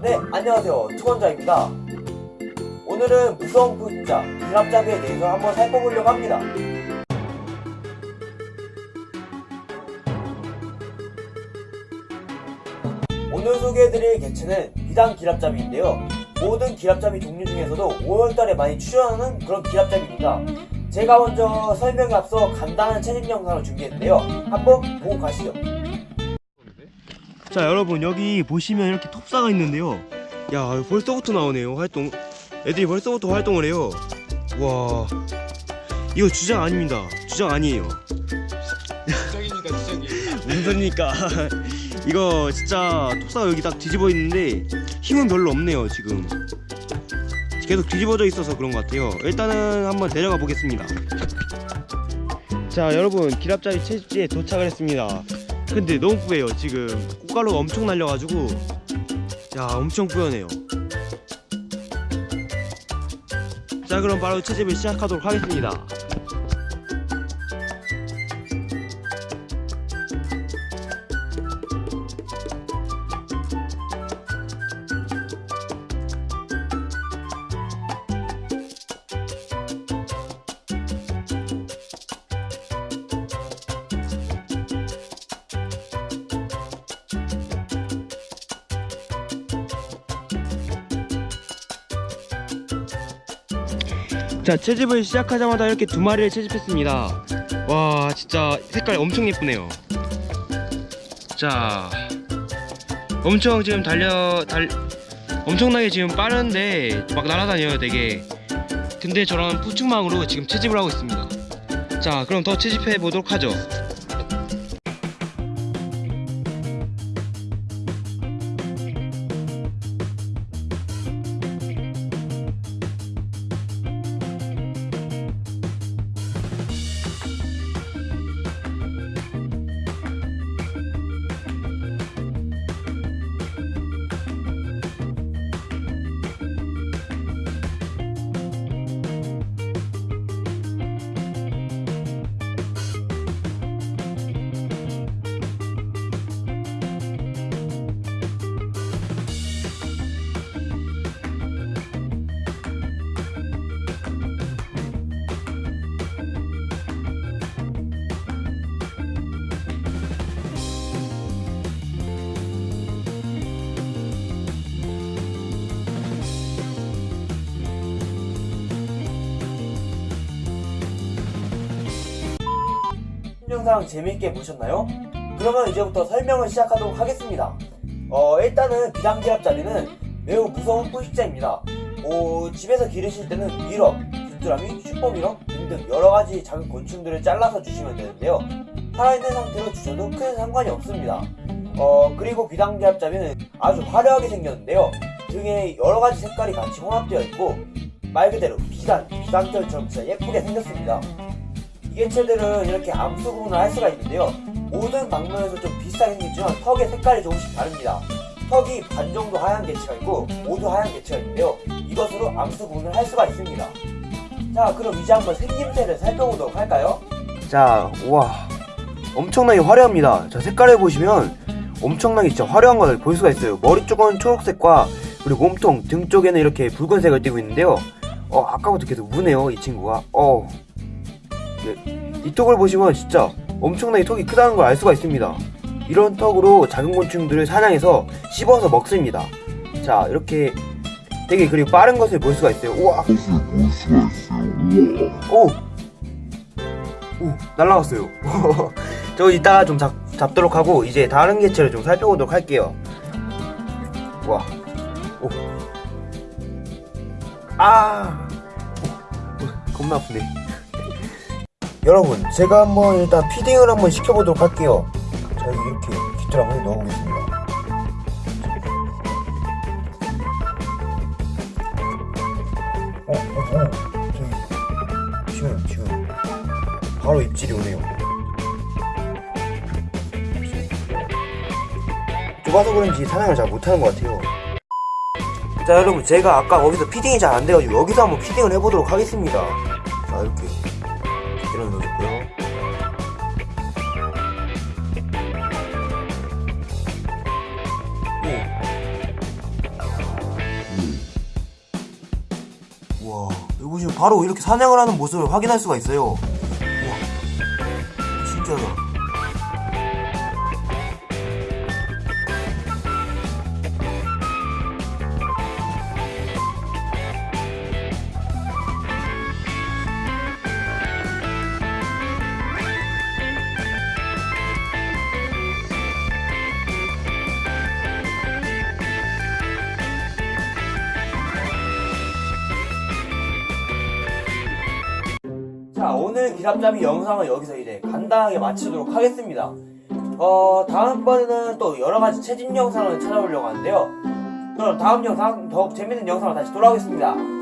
네, 안녕하세요. 투원자입니다. 오늘은 무서운 포입자, 기랍잡이에 대해서 한번 살펴보려고 합니다. 오늘 소개해드릴 개체는 비단 기랍잡이인데요. 모든 기랍잡이 종류 중에서도 5월달에 많이 출연하는 그런 기랍잡이입니다. 제가 먼저 설명에 앞서 간단한 채집 영상을 준비했는데요. 한번 보고 가시죠. 자 여러분 여기 보시면 이렇게 톱사가 있는데요. 야 벌써부터 나오네요. 활동 애들이 벌써부터 활동을 해요. 와 이거 주장 아닙니다. 주장 아니에요. 주작이니까 주작이 무슨 소리니까? 이거 진짜 톱사가 여기 딱 뒤집어 있는데 힘은 별로 없네요 지금. 계속 뒤집어져 있어서 그런 것 같아요. 일단은 한번 데려가 보겠습니다. 자 여러분 기랍자리 채집지에 도착을 했습니다 근데 너무 뿌예요. 지금 꽃가루가 엄청 날려가지고. 야 엄청 뿌연해요. 자 그럼 바로 채집을 시작하도록 하겠습니다 자 채집을 시작하자마자 이렇게 두 마리를 채집했습니다. 와 진짜 색깔 엄청 예쁘네요. 자 엄청 지금 달려 달 엄청나게 지금 빠른데 막 날아다녀요 되게. 근데 저런 푸충망으로 지금 채집을 하고 있습니다. 자 그럼 더 채집해 보도록 하죠 영상 재미있게 보셨나요? 그러면 이제부터 설명을 시작하도록 하겠습니다. 어, 일단은 비단길앞잡이는 매우 무서운 포식자입니다. 어, 집에서 기르실 때는 mealworm, 귀뚜라미, super mealworm 등등 여러가지 작은 곤충들을 잘라서 주시면 되는데요. 살아있는 상태로 주셔도 큰 상관이 없습니다. 어, 그리고 비단길앞잡이는 아주 화려하게 생겼는데요. 등에 여러가지 색깔이 같이 혼합되어 있고 말 그대로 비단, 비단결처럼 진짜 예쁘게 생겼습니다. 이 개체들은 이렇게 암수 구분을 할 수가 있는데요. 모든 방면에서 좀 비슷하게 생겼지만 턱의 색깔이 조금씩 다릅니다. 턱이 반 정도 하얀 개체가 있고 모두 하얀 개체가 있는데요. 이것으로 암수 구분을 할 수가 있습니다. 자, 그럼 이제 한번 생김새를 살펴보도록 할까요? 자, 우와. 엄청나게 화려합니다. 자, 색깔을 보시면 엄청나게 진짜 화려한 것을 볼 수가 있어요. 머리 쪽은 초록색과 그리고 몸통, 등 쪽에는 이렇게 붉은색을 띠고 있는데요. 어, 아까부터 계속 우네요, 이 친구가. 어, 이 턱을 보시면 진짜 엄청나게 턱이 크다는 걸 알 수가 있습니다. 이런 턱으로 작은 곤충들을 사냥해서 씹어서 먹습니다. 자, 이렇게 되게 그리고 빠른 것을 볼 수가 있어요. 우와! 오! 오, 날라갔어요. 저 이따가 좀 잡, 잡도록 하고 이제 다른 개체를 좀 살펴보도록 할게요. 우와. 오. 아! 오, 오, 겁나 아프네. 여러분 제가 한번 일단 피딩을 한번 시켜보도록 할게요 자 이렇게 깃들 한번 넣어보겠습니다 어? 어? 어? 저기 지금 지금 바로 입질이 오네요 좁아서 그런지 사냥을 잘 못하는 것 같아요 자 여러분 제가 아까 거기서 feeding이 잘 안돼가지고 여기서 한번 feeding을 해보도록 하겠습니다 자 이렇게 이런 거 넣고요. 와 이거 보시면 바로 이렇게 사냥을 하는 모습을 확인할 수가 있어요. 와. 진짜다. 자, 오늘 기랍잡이 영상은 여기서 이제 간단하게 마치도록 하겠습니다. 어, 다음번에는 또 여러가지 채집 영상을 찾아오려고 하는데요. 그럼 다음 영상, 더욱 재밌는 영상으로 다시 돌아오겠습니다.